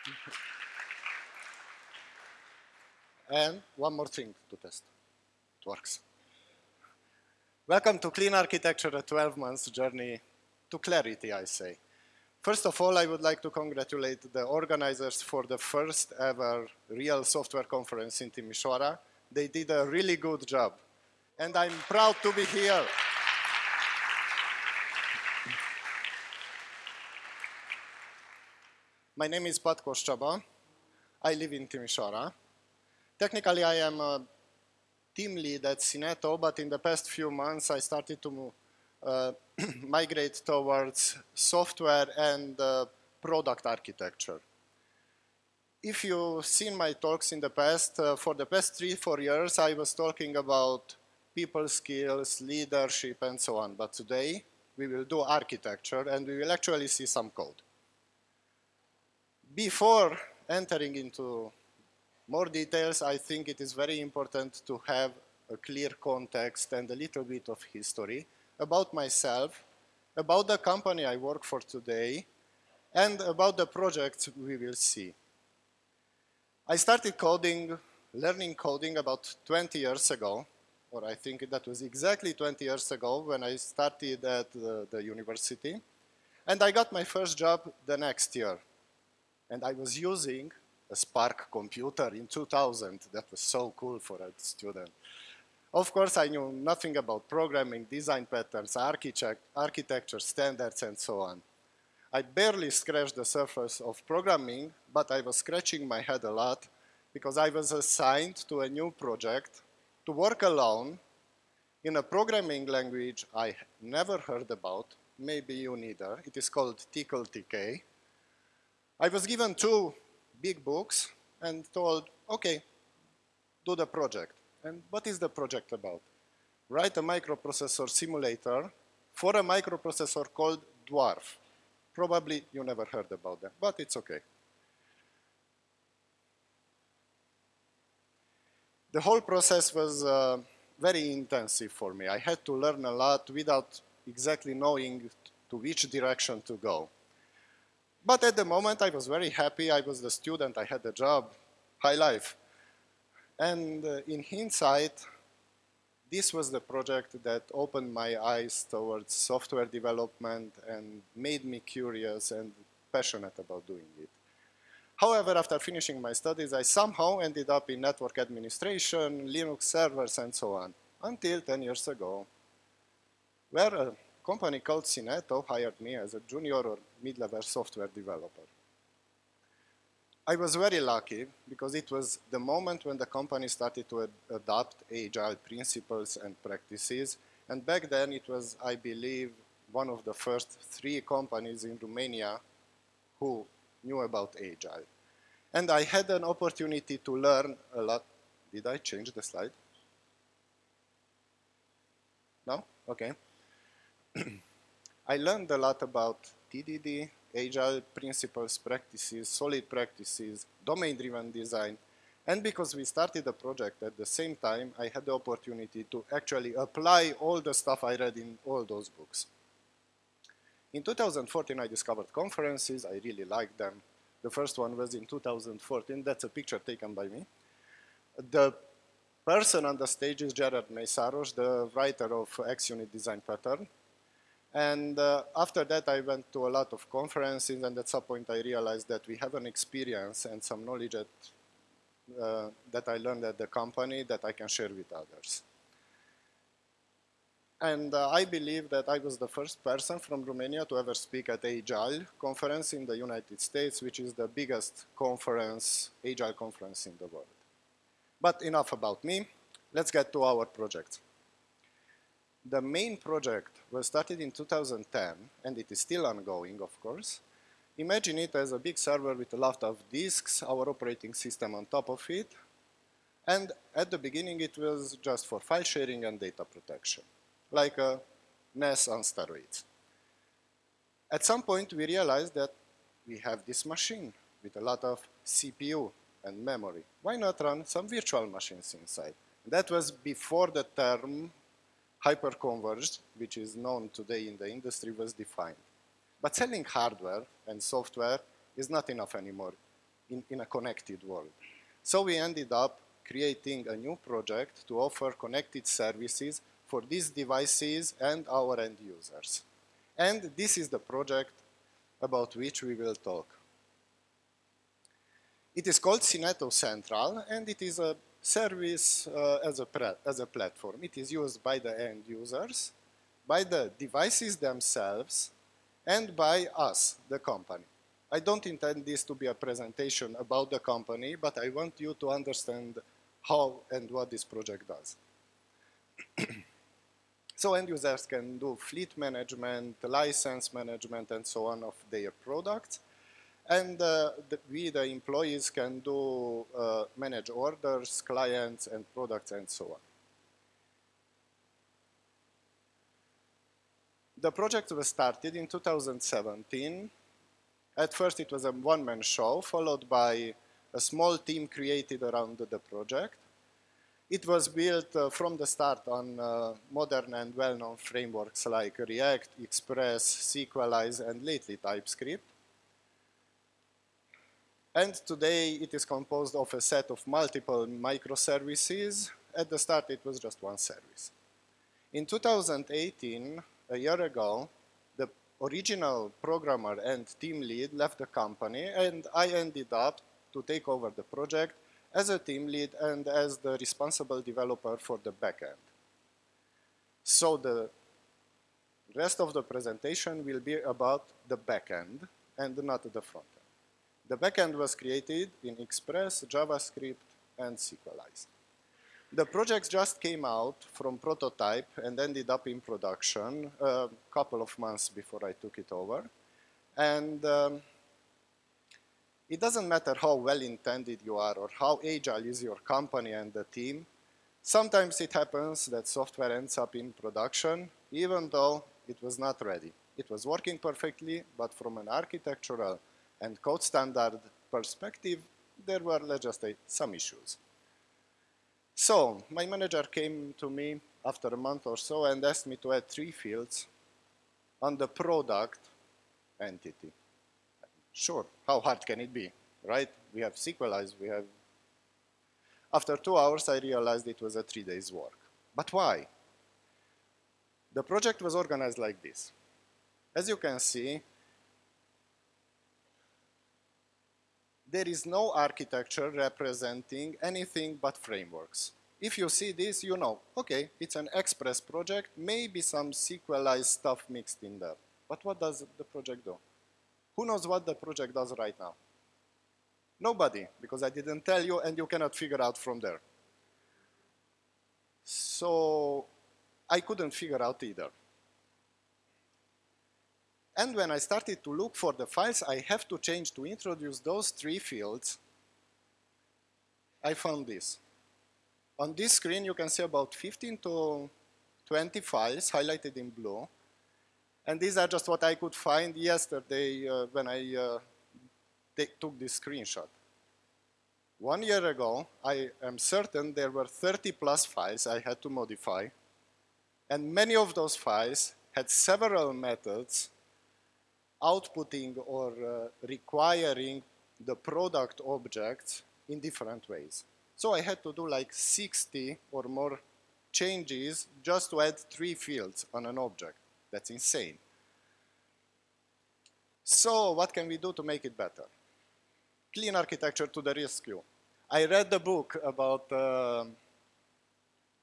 and one more thing to test. It works. Welcome to Clean Architecture, a 12 months journey to clarity, I say. First of all, I would like to congratulate the organizers for the first ever real software conference in Timișoara. They did a really good job. And I'm proud to be here. My name is Patkós Csaba. I live in Timișoara. Technically, I am a team lead at Syneto, but in the past few months, I started to uh, migrate towards software and uh, product architecture. If you've seen my talks in the past, uh, for the past three, four years, I was talking about people skills, leadership, and so on. But today, we will do architecture, and we will actually see some code. Before entering into more details, I think it is very important to have a clear context and a little bit of history about myself, about the company I work for today, and about the projects we will see. I started coding, learning coding about 20 years ago, or I think that was exactly 20 years ago when I started at the, the university. And I got my first job the next year. And I was using a SPARC computer in 2000. That was so cool for a student. Of course, I knew nothing about programming, design patterns, architect, architecture, standards, and so on. I barely scratched the surface of programming, but I was scratching my head a lot because I was assigned to a new project to work alone in a programming language I never heard about, maybe you neither. It is called Tcl/Tk. I was given two big books and told, okay, do the project. And what is the project about? Write a microprocessor simulator for a microprocessor called Dwarf. Probably you never heard about that, but it's okay. The whole process was uh, very intensive for me. I had to learn a lot without exactly knowing to which direction to go. But at the moment, I was very happy. I was the student. I had a job, high life. And uh, in hindsight, this was the project that opened my eyes towards software development and made me curious and passionate about doing it. However, after finishing my studies, I somehow ended up in network administration, Linux servers, and so on, until 10 years ago, where a company called Syneto hired me as a junior or mid-level software developer. I was very lucky because it was the moment when the company started to ad adopt agile principles and practices. And back then it was, I believe, one of the first three companies in Romania who knew about agile. And I had an opportunity to learn a lot. Did I change the slide? No? Okay. I learned a lot about TDD, agile principles, practices, solid practices, domain-driven design, and because we started the project at the same time, I had the opportunity to actually apply all the stuff I read in all those books. In 2014, I discovered conferences. I really liked them. The first one was in 2014. That's a picture taken by me. The person on the stage is Gerard Mészáros, the writer of XUnit Design Pattern. And uh, after that, I went to a lot of conferences, and at some point I realized that we have an experience and some knowledge at, uh, that I learned at the company that I can share with others. And uh, I believe that I was the first person from Romania to ever speak at Agile conference in the United States, which is the biggest conference, Agile conference in the world. But enough about me. Let's get to our project. The main project was started in 2010, and it is still ongoing, of course. Imagine it as a big server with a lot of disks, our operating system on top of it, and at the beginning it was just for file sharing and data protection, like a NAS on steroids. At some point we realized that we have this machine with a lot of CPU and memory. Why not run some virtual machines inside? That was before the term hyperconverged, which is known today in the industry, was defined. But selling hardware and software is not enough anymore. in, in a connected world. So we ended up creating a new project to offer connected services for these devices and our end users. And this is the project about which we will talk. It is called Syneto Central, and it is a service uh, as, a as a platform. It is used by the end users, by the devices themselves, and by us, the company. I don't intend this to be a presentation about the company, but I want you to understand how and what this project does. so end users can do fleet management, license management, and so on of their products. And uh, the, we, the employees, can do uh, manage orders, clients, and products, and so on. The project was started in 2017. At first, it was a one-man show, followed by a small team created around the project. It was built uh, from the start on uh, modern and well-known frameworks like React, Express, Sequelize, and lately TypeScript. And today it is composed of a set of multiple microservices. At the start it was just one service. In 2018, a year ago, the original programmer and team lead left the company and I ended up to take over the project as a team lead and as the responsible developer for the backend. So the rest of the presentation will be about the backend and not the frontend. The backend was created in Express, JavaScript, and Sequelize. The project just came out from prototype and ended up in production a couple of months before I took it over. And um, it doesn't matter how well-intended you are or how agile is your company and the team. Sometimes it happens that software ends up in production even though it was not ready. It was working perfectly, but from an architectural and code standard perspective, there were, let's just say, some issues. So my manager came to me after a month or so and asked me to add three fields on the product entity. Sure, how hard can it be, right? We have Sequelize, we have... After two hours, I realized it was a three days work. But why? The project was organized like this. As you can see, there is no architecture representing anything but frameworks. If you see this, you know, okay, it's an Express project, maybe some Sequelize stuff mixed in there. But what does the project do? Who knows what the project does right now? Nobody, because I didn't tell you and you cannot figure out from there. So I couldn't figure out either. And when I started to look for the files I have to change to introduce those three fields, I found this. On this screen, you can see about 15 to 20 files highlighted in blue. And these are just what I could find yesterday uh, when I uh, took this screenshot. One year ago, I am certain there were 30 plus files I had to modify. And many of those files had several methods outputting or uh, requiring the product objects in different ways. So I had to do like 60 or more changes just to add three fields on an object. That's insane. So what can we do to make it better? Clean architecture to the rescue. I read the book about uh,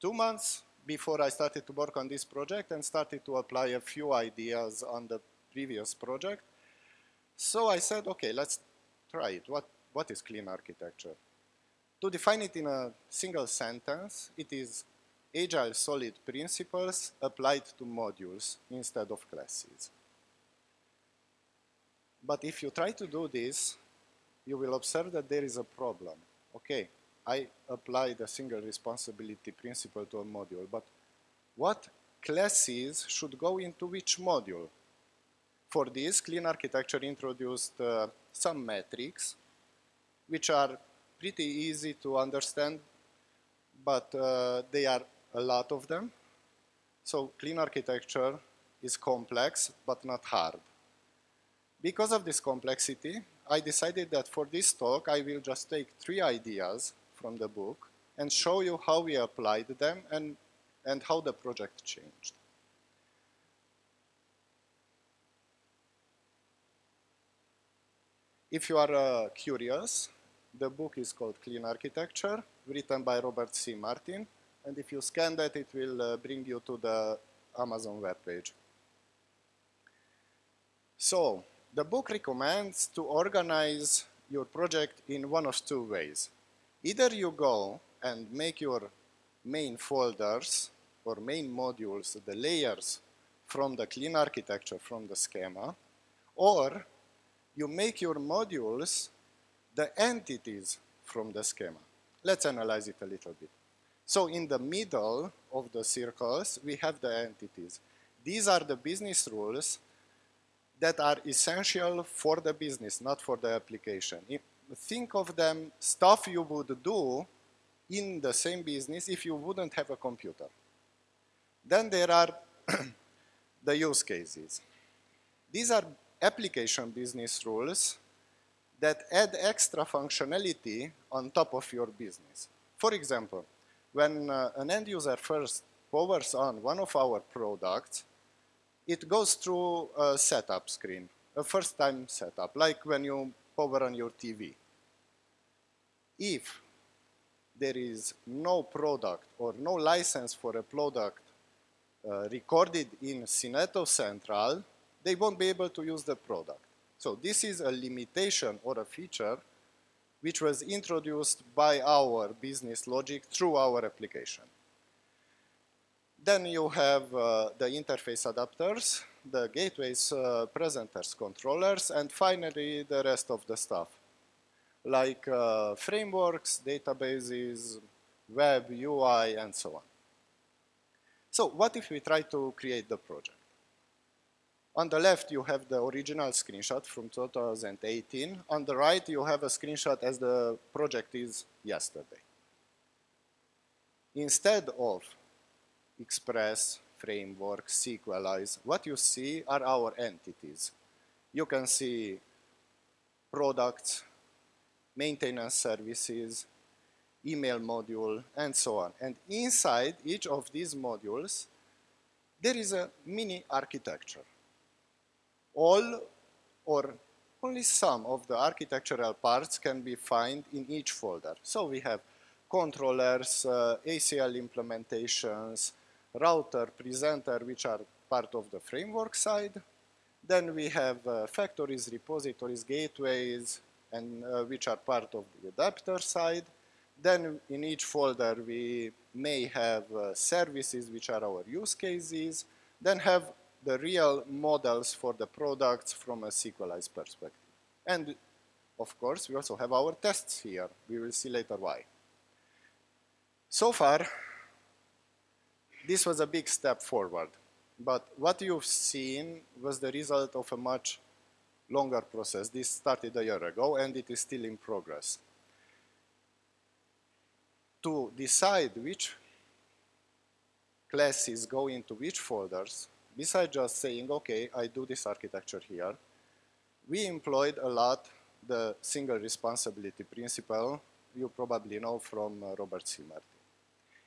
two months before I started to work on this project and started to apply a few ideas on the previous project. So I said, okay, let's try it. What, what is clean architecture? To define it in a single sentence, it is agile solid principles applied to modules instead of classes. But if you try to do this, you will observe that there is a problem. Okay, I applied the single responsibility principle to a module, but what classes should go into which module? For this, Clean Architecture introduced uh, some metrics, which are pretty easy to understand, but uh, they are a lot of them. So Clean Architecture is complex, but not hard. Because of this complexity, I decided that for this talk, I will just take three ideas from the book and show you how we applied them and, and how the project changed. If you are uh, curious, the book is called Clean Architecture, written by Robert C. Martin, and if you scan that, it will uh, bring you to the Amazon webpage. So, the book recommends to organize your project in one of two ways. Either you go and make your main folders or main modules, the layers from the clean architecture, from the schema, or you make your modules the entities from the schema. Let's analyze it a little bit. So in the middle of the circles, we have the entities. These are the business rules that are essential for the business, not for the application. Think of them stuff you would do in the same business if you wouldn't have a computer. Then there are the use cases. These are application business rules that add extra functionality on top of your business. For example, when uh, an end user first powers on one of our products, it goes through a setup screen, a first time setup, like when you power on your TV. If there is no product or no license for a product uh, recorded in Syneto Central, they won't be able to use the product. So this is a limitation or a feature which was introduced by our business logic through our application. Then you have uh, the interface adapters, the gateways, uh, presenters, controllers, and finally the rest of the stuff, like uh, frameworks, databases, web, UI, and so on. So what if we try to create the project? On the left, you have the original screenshot from 2018. On the right, you have a screenshot as the project is yesterday. Instead of Express, Framework, Sequelize, what you see are our entities. You can see products, maintenance services, email module, and so on. And inside each of these modules, there is a mini architecture all or only some of the architectural parts can be found in each folder. So we have controllers, uh, ACL implementations, router, presenter, which are part of the framework side. Then we have uh, factories, repositories, gateways, and uh, which are part of the adapter side. Then in each folder we may have uh, services, which are our use cases. Then have the real models for the products from a Sequelize perspective. And of course, we also have our tests here. We will see later why. So far, this was a big step forward. But what you've seen was the result of a much longer process. This started a year ago and it is still in progress. To decide which classes go into which folders, besides just saying, okay, I do this architecture here, we employed a lot the single responsibility principle you probably know from uh, Robert C. Martin.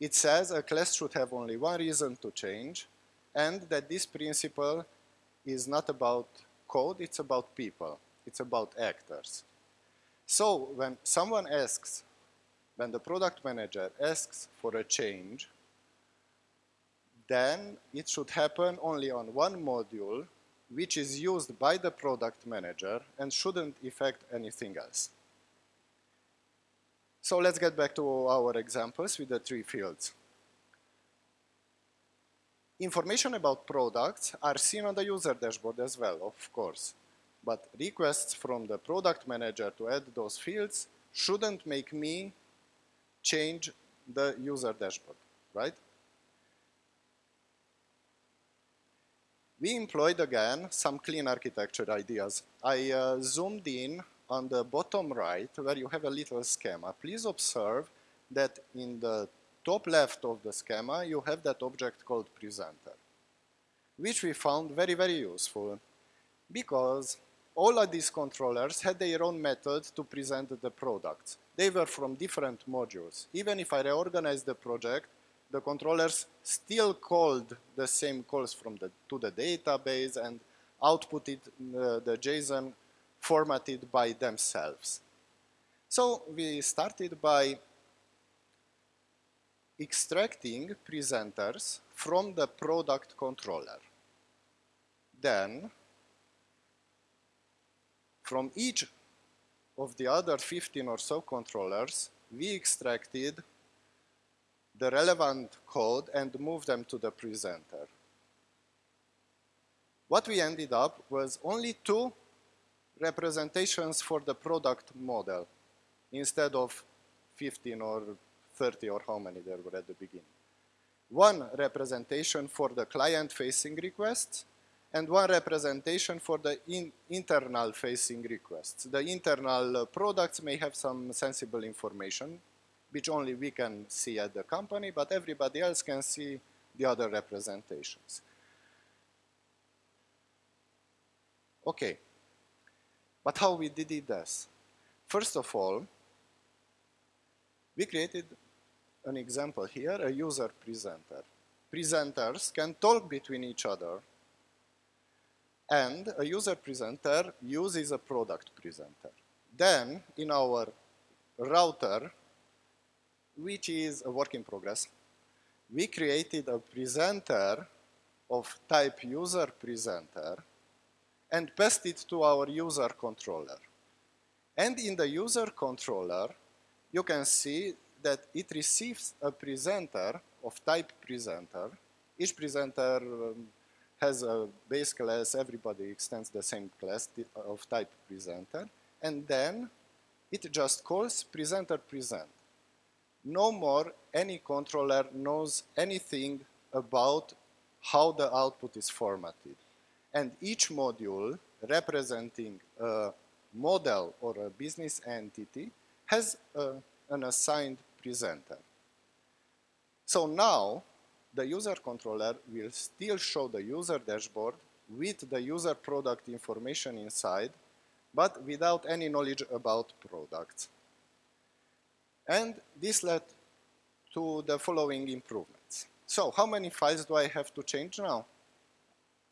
It says a class should have only one reason to change and that this principle is not about code, it's about people, it's about actors. So when someone asks, when the product manager asks for a change, then it should happen only on one module which is used by the product manager and shouldn't affect anything else. So let's get back to our examples with the three fields. Information about products are seen on the user dashboard as well, of course. But requests from the product manager to add those fields shouldn't make me change the user dashboard, right? We employed again some clean architecture ideas. I uh, zoomed in on the bottom right where you have a little schema. Please observe that in the top left of the schema you have that object called presenter, which we found very, very useful because all of these controllers had their own method to present the products. They were from different modules. Even if I reorganized the project, the controllers still called the same calls from the, to the database and outputted uh, the JSON formatted by themselves. So we started by extracting presenters from the product controller. Then, from each of the other 15 or so controllers, we extracted the relevant code and move them to the presenter. What we ended up was only two representations for the product model instead of 15 or 30 or how many there were at the beginning. One representation for the client-facing requests and one representation for the in internal facing requests. The internal products may have some sensible information which only we can see at the company, but everybody else can see the other representations. Okay, but how we did it this? First of all, we created an example here, a user presenter. Presenters can talk between each other and a user presenter uses a product presenter. Then in our router, which is a work in progress, we created a presenter of type user presenter and passed it to our user controller. And in the user controller, you can see that it receives a presenter of type presenter. Each presenter um, has a base class, everybody extends the same class of type presenter, and then it just calls presenter present. No more any controller knows anything about how the output is formatted. And each module representing a model or a business entity has a, an assigned presenter. So now the user controller will still show the user dashboard with the user product information inside, but without any knowledge about products. And this led to the following improvements. So how many files do I have to change now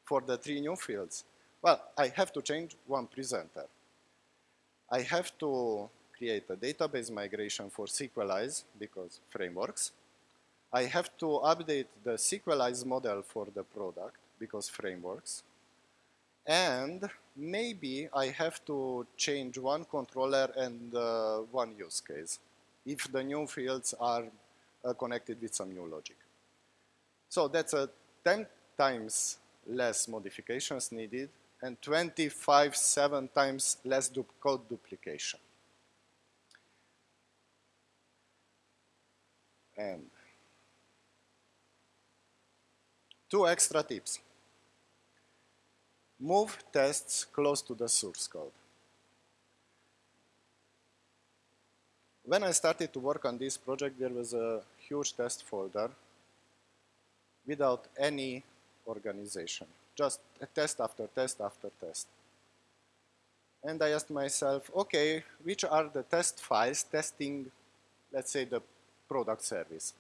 for the three new fields? Well, I have to change one presenter. I have to create a database migration for Sequelize because frameworks. I have to update the Sequelize model for the product because frameworks. And maybe I have to change one controller and uh, one use case if the new fields are uh, connected with some new logic. So that's a 10 times less modifications needed and 25, 7 times less du code duplication. And two extra tips. Move tests close to the source code. When I started to work on this project, there was a huge test folder without any organization, just a test after test after test. And I asked myself, okay, which are the test files testing, let's say, the product service?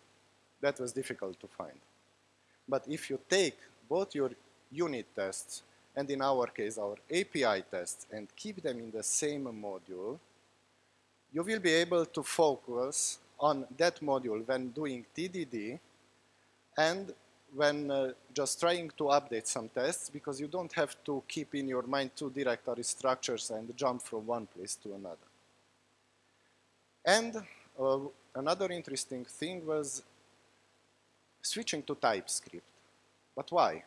That was difficult to find. But if you take both your unit tests and in our case our API tests and keep them in the same module, you will be able to focus on that module when doing TDD and when uh, just trying to update some tests because you don't have to keep in your mind two directory structures and jump from one place to another. And uh, another interesting thing was switching to TypeScript. But why?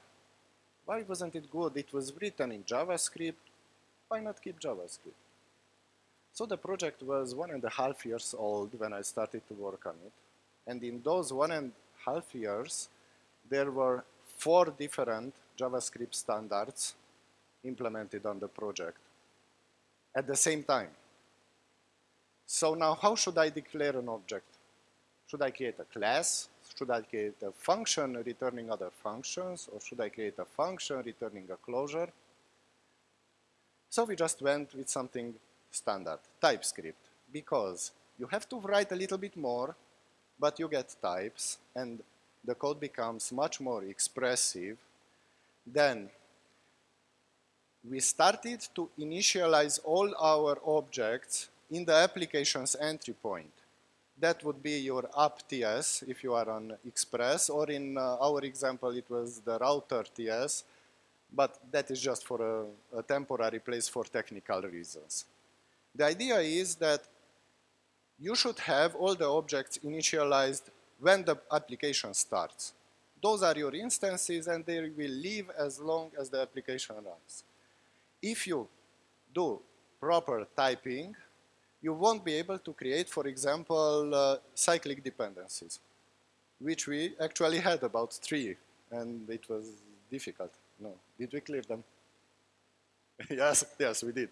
Why wasn't it good? It was written in JavaScript. Why not keep JavaScript? So the project was one and a half years old when I started to work on it. And in those one and a half years, there were four different JavaScript standards implemented on the project at the same time. So now how should I declare an object? Should I create a class? Should I create a function returning other functions? Or should I create a function returning a closure? So we just went with something standard, TypeScript, because you have to write a little bit more, but you get types, and the code becomes much more expressive. Then we started to initialize all our objects in the application's entry point. That would be your app TS if you are on Express, or in uh, our example, it was the router TS, but that is just for a, a temporary place for technical reasons. The idea is that you should have all the objects initialized when the application starts. Those are your instances and they will live as long as the application runs. If you do proper typing, you won't be able to create, for example, uh, cyclic dependencies, which we actually had about three, and it was difficult. No, did we clear them? yes, yes, we did,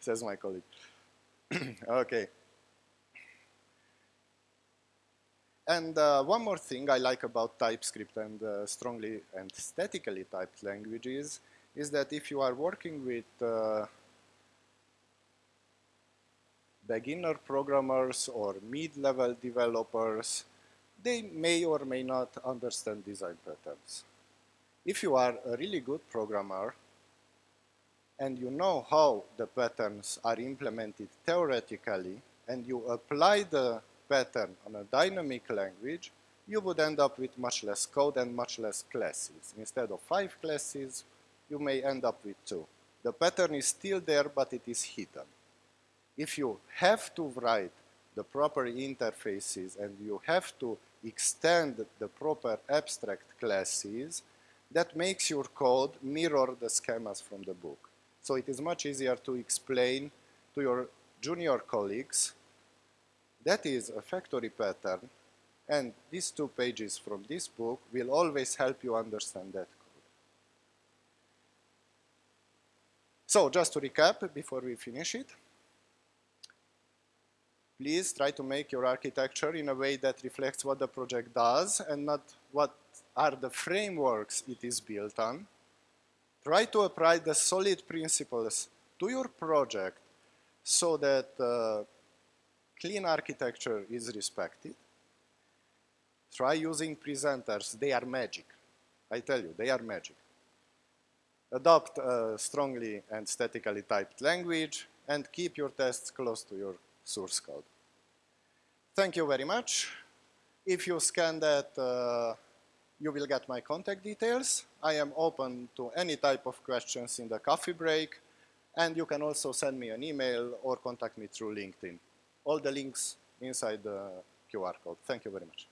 says my colleague. okay. And uh, one more thing I like about TypeScript and uh, strongly and statically typed languages is that if you are working with uh, beginner programmers or mid-level developers, they may or may not understand design patterns. If you are a really good programmer and you know how the patterns are implemented theoretically and you apply the pattern on a dynamic language, you would end up with much less code and much less classes. Instead of five classes, you may end up with two. The pattern is still there, but it is hidden if you have to write the proper interfaces and you have to extend the proper abstract classes, that makes your code mirror the schemas from the book. So it is much easier to explain to your junior colleagues that is a factory pattern and these two pages from this book will always help you understand that code. So just to recap before we finish it, please try to make your architecture in a way that reflects what the project does and not what are the frameworks it is built on. Try to apply the solid principles to your project so that uh, clean architecture is respected. Try using presenters, they are magic. I tell you, they are magic. Adopt a strongly and statically typed language and keep your tests close to your source code. Thank you very much. If you scan that, uh, you will get my contact details. I am open to any type of questions in the coffee break, and you can also send me an email or contact me through LinkedIn. All the links inside the QR code. Thank you very much.